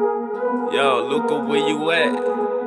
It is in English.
Yo, Luca, where you at?